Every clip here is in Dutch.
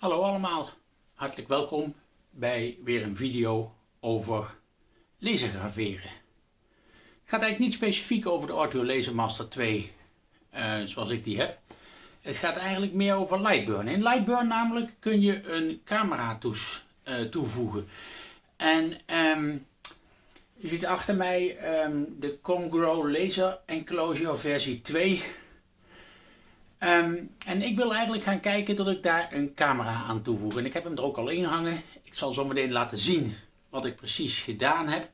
Hallo allemaal, hartelijk welkom bij weer een video over lasergraveren. Het gaat eigenlijk niet specifiek over de Ortho Laser Master 2 uh, zoals ik die heb. Het gaat eigenlijk meer over Lightburn. In Lightburn namelijk kun je een camera toes, uh, toevoegen. En um, je ziet achter mij um, de Congro Laser Enclosure versie 2 Um, en ik wil eigenlijk gaan kijken dat ik daar een camera aan toevoeg. En ik heb hem er ook al in hangen. Ik zal zo meteen laten zien wat ik precies gedaan heb.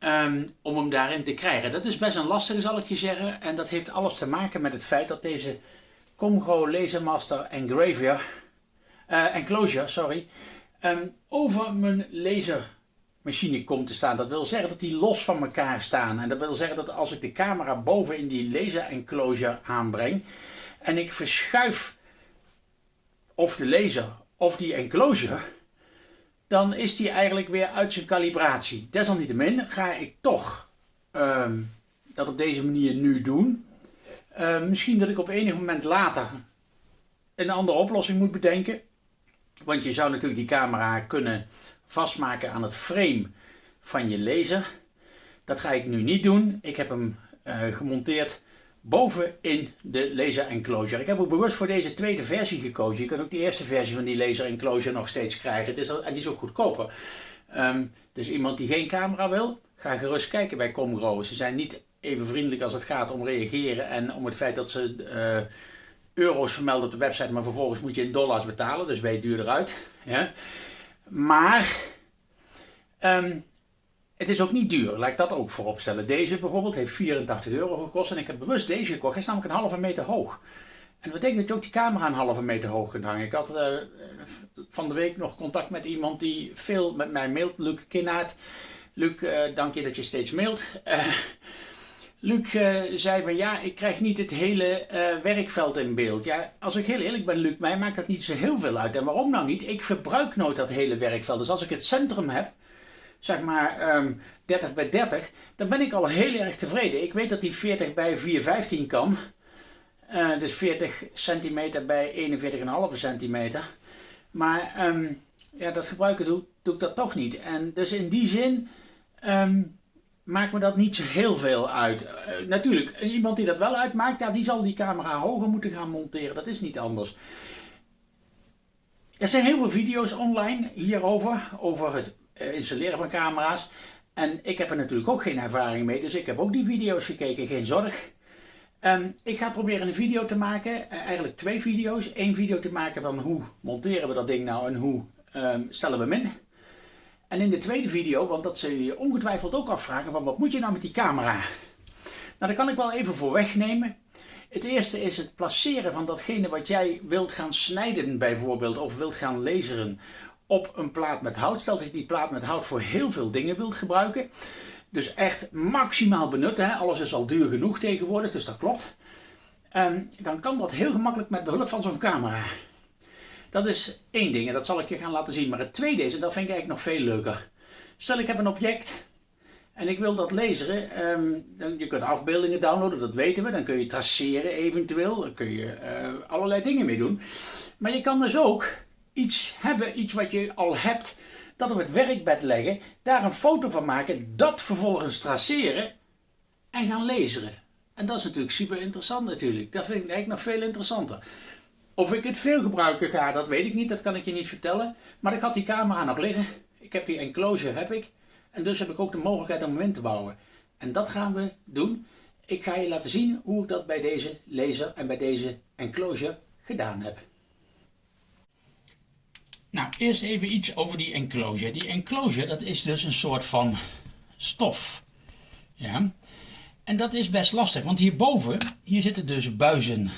Um, om hem daarin te krijgen. Dat is best een lastige zal ik je zeggen. En dat heeft alles te maken met het feit dat deze Comgo Lasermaster Engraver, uh, Enclosure sorry, um, over mijn lasermachine komt te staan. Dat wil zeggen dat die los van elkaar staan. En dat wil zeggen dat als ik de camera boven in die laser enclosure aanbreng, en ik verschuif of de laser of die enclosure, dan is die eigenlijk weer uit zijn kalibratie. Desalniettemin ga ik toch um, dat op deze manier nu doen. Uh, misschien dat ik op enig moment later een andere oplossing moet bedenken. Want je zou natuurlijk die camera kunnen vastmaken aan het frame van je laser. Dat ga ik nu niet doen. Ik heb hem uh, gemonteerd boven in de laser enclosure. Ik heb ook bewust voor deze tweede versie gekozen. Je kunt ook de eerste versie van die laser enclosure nog steeds krijgen. Het is, en die is ook goedkoper. Um, dus iemand die geen camera wil, ga gerust kijken bij Comgro. Ze zijn niet even vriendelijk als het gaat om reageren en om het feit dat ze uh, euro's vermelden op de website, maar vervolgens moet je in dollars betalen, dus ben je duurder uit. Maar um, het is ook niet duur, laat ik dat ook voorop stellen. Deze bijvoorbeeld heeft 84 euro gekost en ik heb bewust deze gekocht. Hij is namelijk een halve meter hoog. En dat betekent dat je ook die camera een halve meter hoog kunt hangen. Ik had uh, van de week nog contact met iemand die veel met mij mailt, Luc Kinnaert. Luc, uh, dank je dat je steeds mailt. Uh, Luc zei van ja, ik krijg niet het hele werkveld in beeld. Ja, als ik heel eerlijk ben Luc, mij maakt dat niet zo heel veel uit. En waarom nou niet? Ik verbruik nooit dat hele werkveld. Dus als ik het centrum heb, zeg maar um, ehm, 30 bij 30, dan ben ik al heel erg tevreden. Ik weet dat die 40 bij 415 kan. Uh, dus 40 centimeter bij 41,5 centimeter. Maar um, ja, dat gebruiken doe, doe, ik dat toch niet. En dus in die zin um, maakt me dat niet zo heel veel uit. Uh, natuurlijk, iemand die dat wel uitmaakt, ja, die zal die camera hoger moeten gaan monteren. Dat is niet anders. Er zijn heel veel video's online hierover, over het eh, installeren van camera's. En ik heb er natuurlijk ook geen ervaring mee, dus ik heb ook die video's gekeken, geen zorg. Um, ik ga proberen een video te maken, eh, eigenlijk twee video's. Eén video te maken van hoe monteren we dat ding nou en hoe um, stellen we hem in. En in de tweede video, want dat zul je ongetwijfeld ook afvragen van wat moet je nou met die camera? Nou, dat kan ik wel even voor wegnemen. Het eerste is het placeren van datgene wat jij wilt gaan snijden bijvoorbeeld of wilt gaan laseren op een plaat met hout. Stel dat je die plaat met hout voor heel veel dingen wilt gebruiken. Dus echt maximaal benutten. Alles is al duur genoeg tegenwoordig, dus dat klopt. Um, dan kan dat heel gemakkelijk met behulp van zo'n camera. Dat is één ding en dat zal ik je gaan laten zien. Maar het tweede is, en dat vind ik eigenlijk nog veel leuker. Stel ik heb een object en ik wil dat laseren. Um, dan, je kunt afbeeldingen downloaden, dat weten we. Dan kun je traceren eventueel. Daar kun je uh, allerlei dingen mee doen. Maar je kan dus ook iets hebben, iets wat je al hebt, dat op het werkbed leggen, daar een foto van maken, dat vervolgens traceren en gaan lezen. En dat is natuurlijk super interessant natuurlijk. Dat vind ik eigenlijk nog veel interessanter. Of ik het veel gebruiken ga, dat weet ik niet, dat kan ik je niet vertellen. Maar ik had die camera nog liggen. Ik heb die enclosure, heb ik. En dus heb ik ook de mogelijkheid om hem in te bouwen. En dat gaan we doen. Ik ga je laten zien hoe ik dat bij deze laser en bij deze enclosure gedaan heb. Nou, eerst even iets over die enclosure. Die enclosure, dat is dus een soort van stof. Ja. En dat is best lastig, want hierboven, hier zitten dus buizen.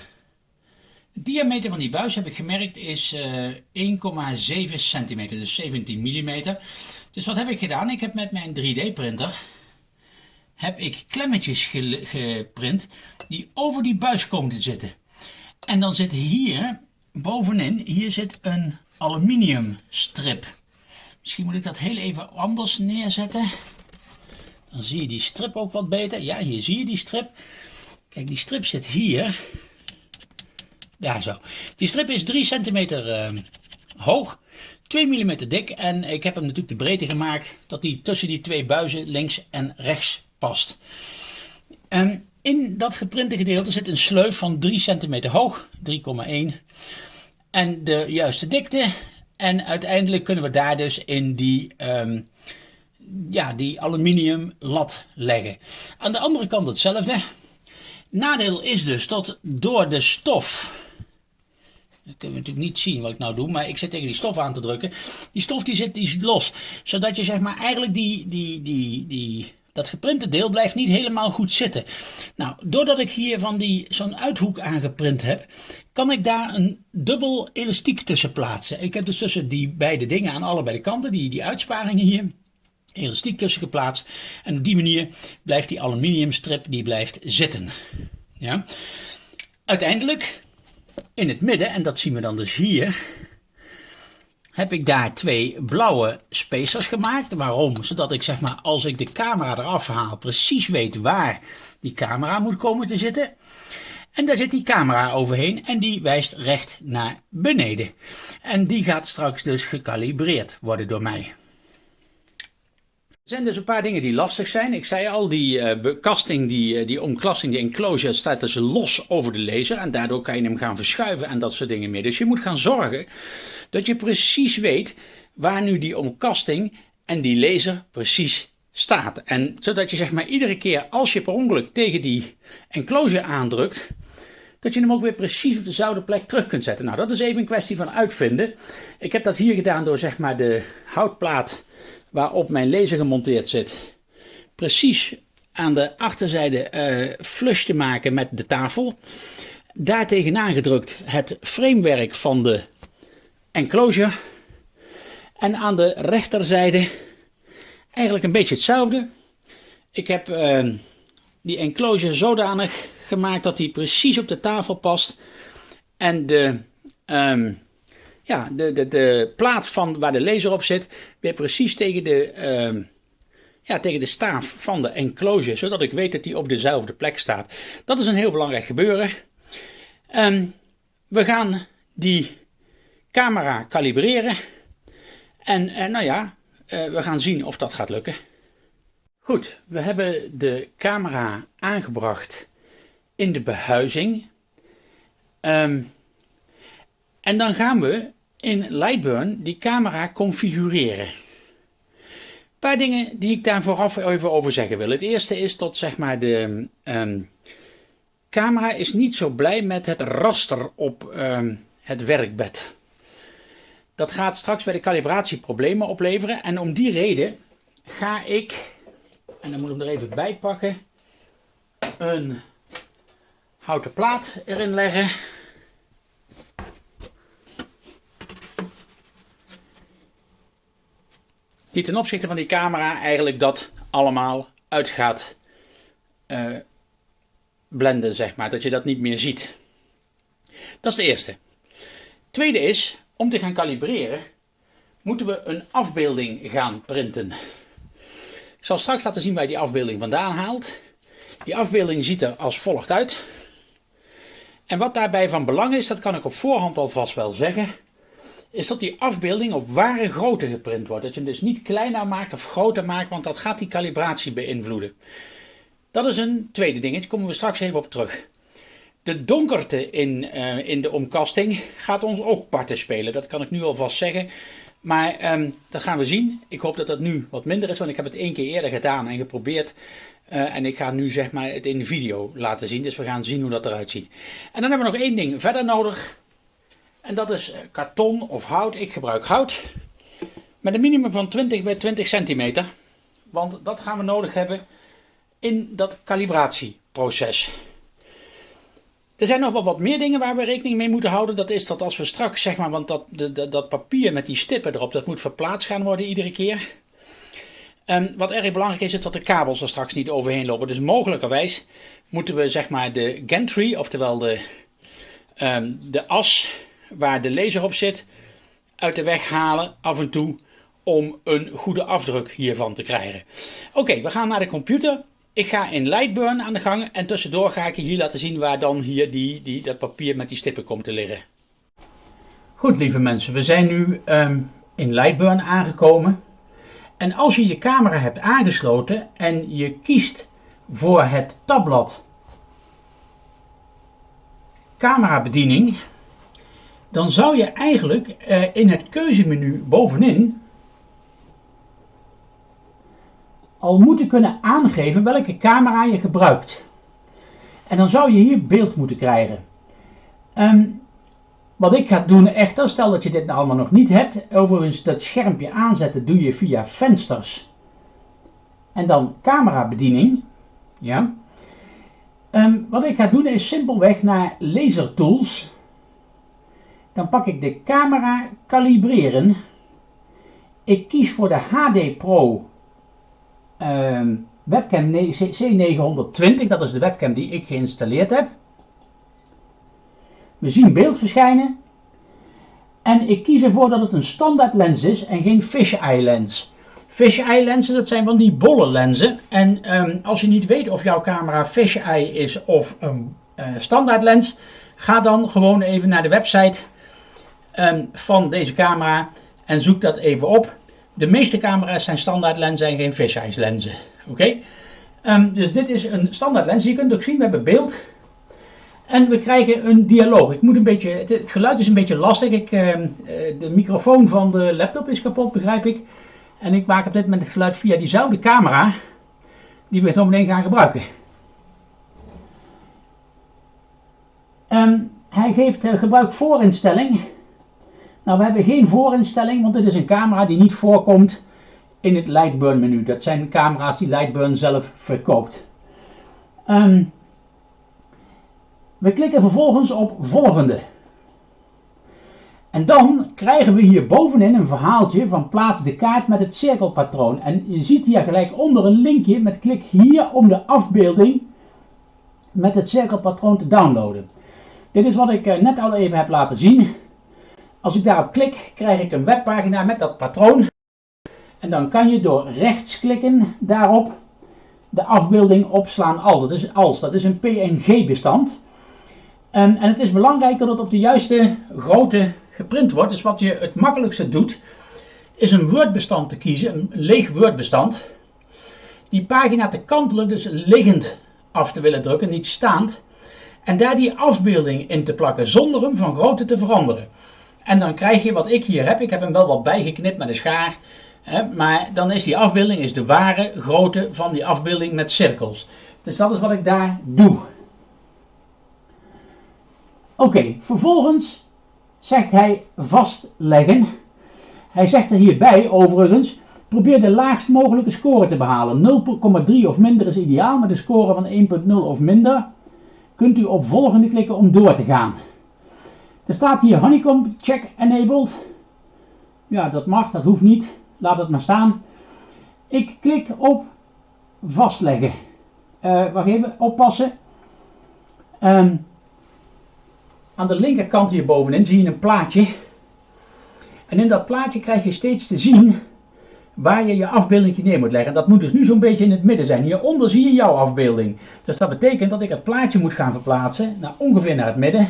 De diameter van die buis, heb ik gemerkt, is uh, eh, 1,7 centimeter, dus 17 mm. Dus wat heb ik gedaan? Ik heb met mijn 3D printer, heb ik klemmetjes geprint die over die buis komen te zitten. En dan zit hier, bovenin, hier zit een aluminium strip. Misschien moet ik dat heel even anders neerzetten. Dan zie je die strip ook wat beter. Ja, hier zie je die strip. Kijk, die strip zit hier. Daar zo. Die strip is 3 centimeter ehm, hoog, 2 mm dik en ik heb hem natuurlijk de breedte gemaakt dat die tussen die twee buizen links en rechts past. Um, in dat geprinte gedeelte zit een sleuf van 3 centimeter hoog, 3,1 en de juiste dikte. En uiteindelijk kunnen we daar dus in die, um, ja, die aluminium lat leggen. Aan de andere kant hetzelfde. Nadeel is dus dat door de stof dat kunnen natuurlijk niet zien wat ik nou doe, maar ik zit tegen die stof aan te drukken. Die stof die zit, die zit los, zodat je zeg maar eigenlijk die, die, die, die, dat geprinte deel blijft niet helemaal goed zitten. Nou, doordat ik hier van die zo'n uithoek aangeprint heb, kan ik daar een dubbel elastiek tussen plaatsen. Ik heb dus tussen die beide dingen aan allebei de kanten, die, die uitsparingen hier, elastiek tussen geplaatst. En op die manier blijft die aluminiumstrip die blijft zitten. Ja. Uiteindelijk in het midden, en dat zien we dan dus hier, heb ik daar twee blauwe spacers gemaakt. Waarom? Zodat ik zeg maar als ik de camera eraf haal precies weet waar die camera moet komen te zitten. En daar zit die camera overheen en die wijst recht naar beneden. En die gaat straks dus gekalibreerd worden door mij. Er zijn dus een paar dingen die lastig zijn. Ik zei al, die uh, bekasting, die, uh, die omklasting, die enclosure staat dus los over de laser. En daardoor kan je hem gaan verschuiven en dat soort dingen meer. Dus je moet gaan zorgen dat je precies weet waar nu die omkasting en die laser precies staat. En zodat je zeg maar iedere keer als je per ongeluk tegen die enclosure aandrukt, dat je hem ook weer precies op dezelfde plek terug kunt zetten. Nou, dat is even een kwestie van uitvinden. Ik heb dat hier gedaan door zeg maar de houtplaat waarop mijn laser gemonteerd zit, precies aan de achterzijde uh, flush te maken met de tafel. Daar tegenaan gedrukt het framewerk van de enclosure. En aan de rechterzijde eigenlijk een beetje hetzelfde. Ik heb uh, die enclosure zodanig gemaakt dat die precies op de tafel past. En de um, ja, de, de, de plaat van waar de laser op zit, weer precies tegen de, uh, ja, tegen de staaf van de enclosure, zodat ik weet dat die op dezelfde plek staat. Dat is een heel belangrijk gebeuren. Um, we gaan die camera kalibreren. En uh, nou ja, uh, we gaan zien of dat gaat lukken. Goed, we hebben de camera aangebracht in de behuizing. Um, en dan gaan we in Lightburn die camera configureren. Een paar dingen die ik daar vooraf even over zeggen wil. Het eerste is dat zeg maar de um, camera is niet zo blij met het raster op um, het werkbed. Dat gaat straks bij de calibratie problemen opleveren en om die reden ga ik, en dan moet ik hem er even bij pakken, een houten plaat erin leggen. Die ten opzichte van die camera eigenlijk dat allemaal uit gaat uh, blenden, zeg maar. Dat je dat niet meer ziet. Dat is de eerste. Tweede is, om te gaan kalibreren, moeten we een afbeelding gaan printen. Ik zal straks laten zien waar je die afbeelding vandaan haalt. Die afbeelding ziet er als volgt uit. En wat daarbij van belang is, dat kan ik op voorhand alvast wel zeggen is dat die afbeelding op ware grootte geprint wordt. Dat je hem dus niet kleiner maakt of groter maakt, want dat gaat die calibratie beïnvloeden. Dat is een tweede dingetje, daar komen we straks even op terug. De donkerte in, uh, in de omkasting gaat ons ook parten spelen, dat kan ik nu alvast zeggen. Maar um, dat gaan we zien. Ik hoop dat dat nu wat minder is, want ik heb het één keer eerder gedaan en geprobeerd. Uh, en ik ga nu zeg maar het in de video laten zien, dus we gaan zien hoe dat eruit ziet. En dan hebben we nog één ding verder nodig. En dat is eh, karton of hout. Ik gebruik hout. Met een minimum van 20 bij 20 centimeter. Want dat gaan we nodig hebben in dat calibratieproces. Er zijn nog wel wat meer dingen waar we rekening mee moeten houden. Dat is dat als we straks, zeg maar, want dat, de, dat papier met die stippen erop, dat moet verplaatst gaan worden iedere keer. Um, wat erg belangrijk is, is dat de kabels er straks niet overheen lopen. Dus mogelijkerwijs moeten we, zeg maar, de gantry, oftewel de, um, de as waar de laser op zit uit de weg halen af en toe om een goede afdruk hiervan te krijgen. Oké, we gaan naar de computer. ik ga in Lightburn aan de gang en tussendoor ga ik je hier laten zien waar dan hier die, die, dat papier met die stippen komt te liggen. Goed lieve mensen, we zijn nu ehm, in Lightburn aangekomen. En als je je camera hebt aangesloten en je kiest voor het tabblad camerabediening, dan zou je eigenlijk eh, in het keuzemenu bovenin al moeten kunnen aangeven welke camera je gebruikt. En dan zou je hier beeld moeten krijgen. Ehm, wat ik ga doen echter, stel dat je dit nou allemaal nog niet hebt, overigens dat schermpje aanzetten doe je via vensters en dan camerabediening. Ja. Um, wat ik ga doen is simpelweg naar laser tools. Dan pak ik de camera kalibreren. Ik kies voor de HD Pro um, webcam C920, dat is de webcam die ik geïnstalleerd heb. We zien beeld verschijnen. En ik kies ervoor dat het een standaard lens is en geen fisheye lens. Fisheye lenzen, dat zijn van die bolle lenzen. En um, als je niet weet of jouw camera fisheye is of een uh, standaard lens, ga dan gewoon even naar de website um, van deze camera en zoek dat even op. De meeste camera's zijn standaard lenzen en geen fisheye lenzen. Oké? Um, dus dit is een standaard lens. Je kunt ook zien, we hebben beeld. En we krijgen een dialoog. Ik moet een beetje, het, geluid is een beetje lastig. Ik, uh, de microfoon van de laptop is kapot, begrijp ik. En ik maak op dit moment het geluid via diezelfde camera die we zo meteen gaan gebruiken. Hij geeft uh, gebruik voorinstelling. Nou, we hebben geen voorinstelling, want dit is een camera die niet voorkomt in het Lightburn menu. Dat zijn camera's die Lightburn zelf verkoopt. Um, we klikken vervolgens op volgende. En dan krijgen we hier bovenin een verhaaltje van plaats de kaart met het cirkelpatroon. En je ziet hier gelijk onder een linkje met klik hier om de afbeelding met het cirkelpatroon te downloaden. Dit is wat ik eh, net al even heb laten zien. Als ik daarop klik, krijg ik een webpagina met dat patroon. En dan kan je door rechts klikken daarop de afbeelding opslaan als. Dat is, als. Dat is een PNG bestand. En, en het is belangrijk dat het op de juiste grootte geprint wordt. Dus wat je het makkelijkste doet, is een Word-bestand te kiezen, een leeg Word-bestand. Die pagina te kantelen, dus liggend af te willen drukken, niet staand. En daar die afbeelding in te plakken, zonder hem van grootte te veranderen. En dan krijg je wat ik hier heb. Ik heb hem wel wat bijgeknipt met een schaar. Hè, maar dan is die afbeelding is de ware grootte van die afbeelding met cirkels. Dus dat is wat ik daar doe. Oké, vervolgens zegt hij vastleggen. Hij zegt er hierbij overigens, probeer de laagst mogelijke score te behalen. 0,3 of minder is ideaal, met een score van 1,0 of minder kunt u op volgende klikken om door te gaan. Er staat hier honeycomb check enabled. Ja, dat mag, dat hoeft niet. Laat het maar staan. Ik klik op vastleggen. Uh, wacht even, oppassen. Um, aan de linkerkant hier bovenin zie je een plaatje. En in dat plaatje krijg je steeds te zien waar je je afbeelding neer moet leggen. Dat moet dus nu zo'n beetje in het midden zijn. Hieronder zie je jouw afbeelding. Dus dat betekent dat ik het plaatje moet gaan verplaatsen naar ongeveer naar het midden.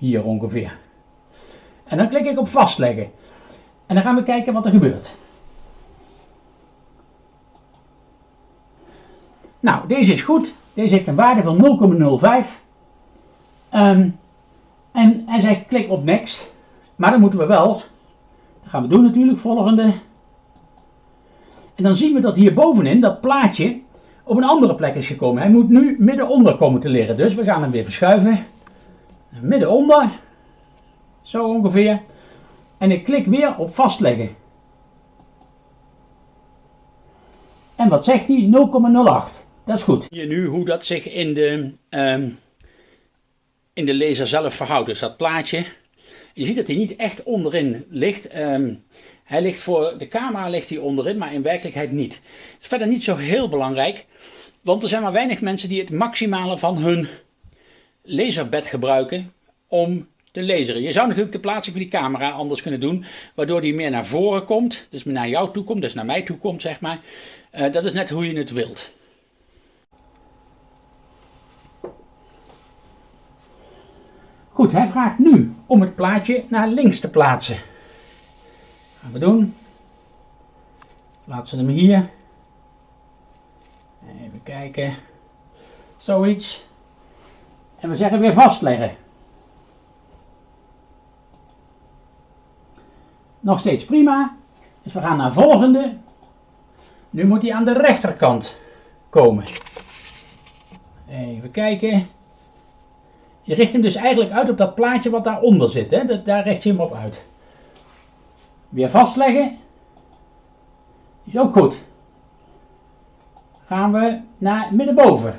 Hier ongeveer. En dan klik ik op vastleggen. En dan gaan we kijken wat er gebeurt. Nou, deze is goed. Deze heeft een waarde van 0,05. Um, en hij zegt klik op next. Maar dan moeten we wel, dat gaan we doen natuurlijk, volgende. En dan zien we dat hier bovenin dat plaatje op een andere plek is gekomen. Hij moet nu middenonder komen te liggen. Dus we gaan hem weer verschuiven. Middenonder. Zo ongeveer. En ik klik weer op vastleggen. En wat zegt hij? 0,08. Dat is goed. Hier nu hoe dat zich in de um, in de laser zelf verhoudt. Dus dat plaatje, je ziet dat hij niet echt onderin ligt. Um, hij ligt voor de camera ligt hij onderin, maar in werkelijkheid niet. Dat is verder niet zo heel belangrijk, want er zijn maar weinig mensen die het maximale van hun laserbed gebruiken om te laseren. Je zou natuurlijk de plaatsing van die camera anders kunnen doen, waardoor die meer naar voren komt, dus naar jou toe komt, dus naar mij toe komt, zeg maar. Eh, dat is net hoe je het wilt. Goed, hij vraagt nu om het plaatje naar links te plaatsen. Gaan we doen. Plaatsen hem hier. Even kijken. Zoiets. En we zeggen weer vastleggen. Nog steeds prima. Dus we gaan naar volgende. Nu moet hij aan de rechterkant komen. Even kijken. Je richt hem dus eigenlijk uit op dat plaatje wat daaronder zit. Hè? daar richt je hem op uit. Weer vastleggen. Is ook goed. Gaan we naar middenboven.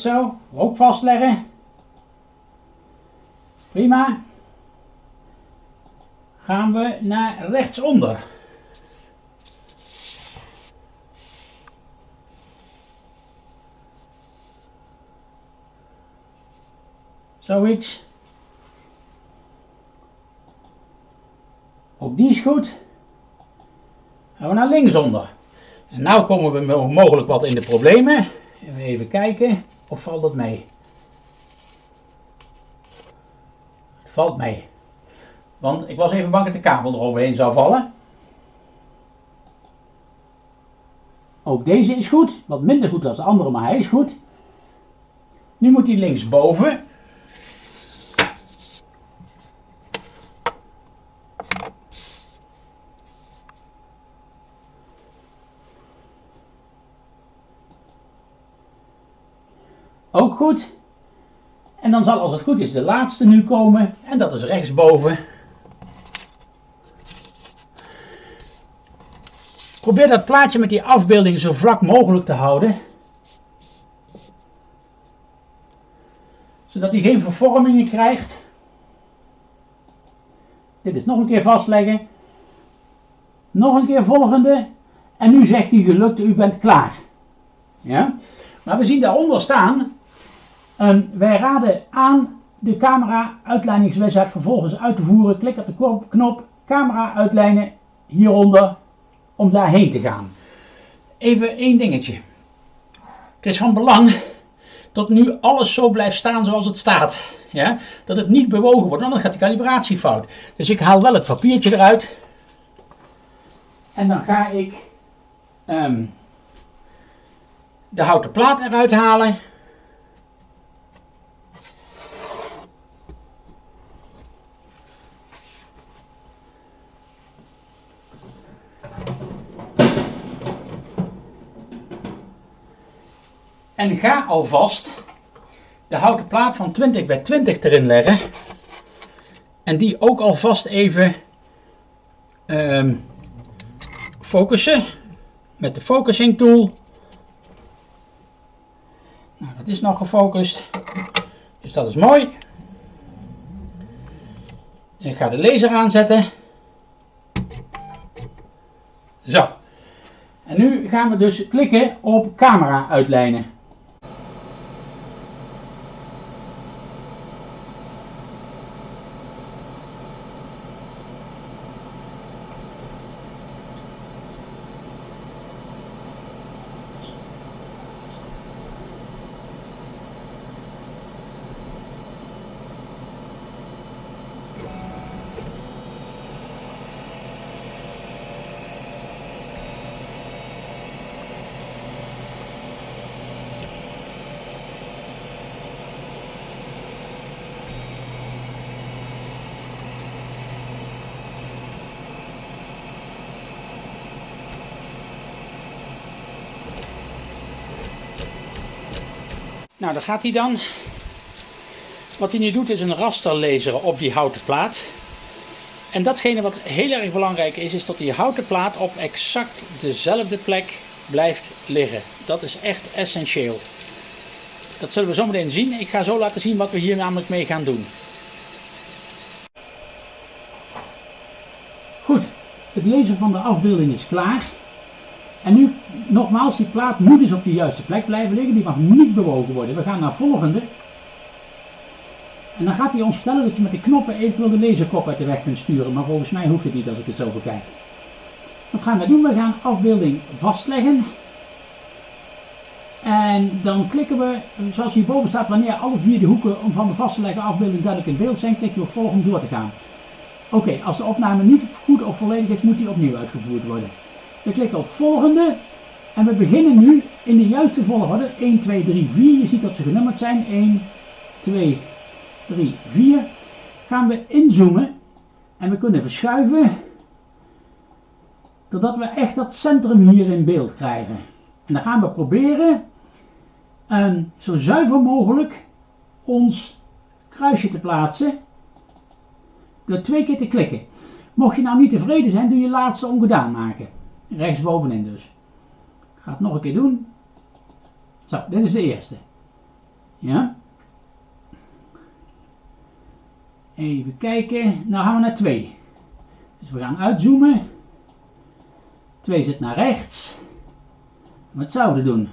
Zo. Ook vastleggen. Prima. Gaan we naar rechtsonder. Zoiets. Ook die is goed. Gaan we naar linksonder. En nu komen we mogelijk wat in de problemen. Even kijken. Of valt het mee? Het valt mee. Want ik was even bang dat de kabel eroverheen zou vallen. Ook deze is goed. Wat minder goed dan de andere, maar hij is goed. Nu moet hij linksboven. Ook goed. En dan zal als het goed is de laatste nu komen. En dat is rechtsboven. Probeer dat plaatje met die afbeelding zo vlak mogelijk te houden. Zodat hij geen vervormingen krijgt. Dit is nog een keer vastleggen. Nog een keer volgende. En nu zegt hij gelukt, u bent klaar. Ja? Maar we zien daaronder staan en wij raden aan de camera uitleidingswizard vervolgens uit te voeren. Klik op de knop camera uitlijnen hieronder om daarheen te gaan. Even één dingetje. Het is van belang dat nu alles zo blijft staan zoals het staat. Ja? Dat het niet bewogen wordt, anders gaat de calibratie fout. Dus ik haal wel het papiertje eruit. En dan ga ik um, de houten plaat eruit halen. En ga alvast de houten plaat van 20 bij 20 erin leggen. En die ook alvast even um, focussen met de focusing tool. Nou, dat is nog gefocust. Dus dat is mooi. Ik ga de laser aanzetten. Zo. En nu gaan we dus klikken op camera uitlijnen. Nou, daar gaat hij dan. Wat hij nu doet is een raster laseren op die houten plaat. En datgene wat heel erg belangrijk is, is dat die houten plaat op exact dezelfde plek blijft liggen. Dat is echt essentieel. Dat zullen we zo meteen zien. Ik ga zo laten zien wat we hier namelijk mee gaan doen. Goed, het lezen van de afbeelding is klaar. En nu, nogmaals, die plaat moet dus op de juiste plek blijven liggen. Die mag niet bewogen worden. We gaan naar volgende. En dan gaat hij ons vertellen dat je met de knoppen eventueel de laserkop uit de weg kunt sturen. Maar volgens mij hoeft het niet als ik het zo bekijk. Wat gaan we doen? We gaan afbeelding vastleggen. En dan klikken we, zoals hierboven staat, wanneer alle vier de hoeken om van de vast te leggen afbeelding duidelijk in beeld zijn, klik je op volgen om door te gaan. Oké, als de opname niet goed of volledig is, moet die opnieuw uitgevoerd worden. We klikken op volgende en we beginnen nu in de juiste volgorde. 1, 2, 3, 4. Je ziet dat ze genummerd zijn. 1, 2, 3, 4. Gaan we inzoomen en we kunnen verschuiven totdat we echt dat centrum hier in beeld krijgen. En dan gaan we proberen um, zo zuiver mogelijk ons kruisje te plaatsen door twee keer te klikken. Mocht je nou niet tevreden zijn, doe je laatste ongedaan maken. Rechtsbovenin dus. Ga het nog een keer doen. Zo, dit is de eerste. Ja. Even kijken. Nou gaan we naar 2. Dus we gaan uitzoomen. 2 zit naar rechts. Wat zouden we doen?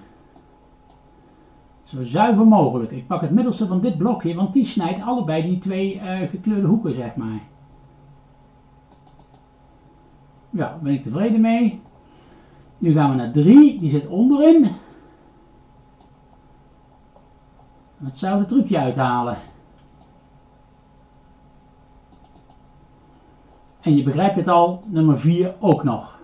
Zo zuiver mogelijk. Ik pak het middelste van dit blokje, want die snijdt allebei die twee uh, gekleurde hoeken, zeg maar. Ja, ben ik tevreden mee. Nu gaan we naar 3, die zit onderin. Wat zou het trucje uithalen? En je begrijpt het al, nummer 4 ook nog.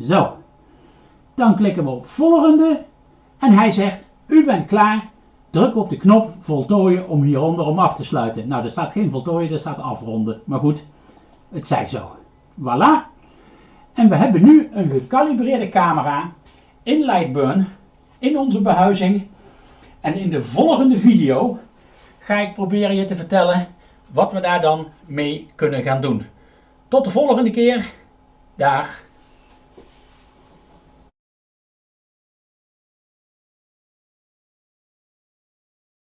Zo. Dan klikken we op volgende. En hij zegt, u bent klaar. Druk op de knop voltooien om hieronder om af te sluiten. Nou, er staat geen voltooien, er staat afronden. Maar goed, het zij zo. Voilà. En we hebben nu een gecalibreerde camera in Lightburn in onze behuizing. En in de volgende video ga ik proberen je te vertellen wat we daar dan mee kunnen gaan doen. Tot de volgende keer. Dag.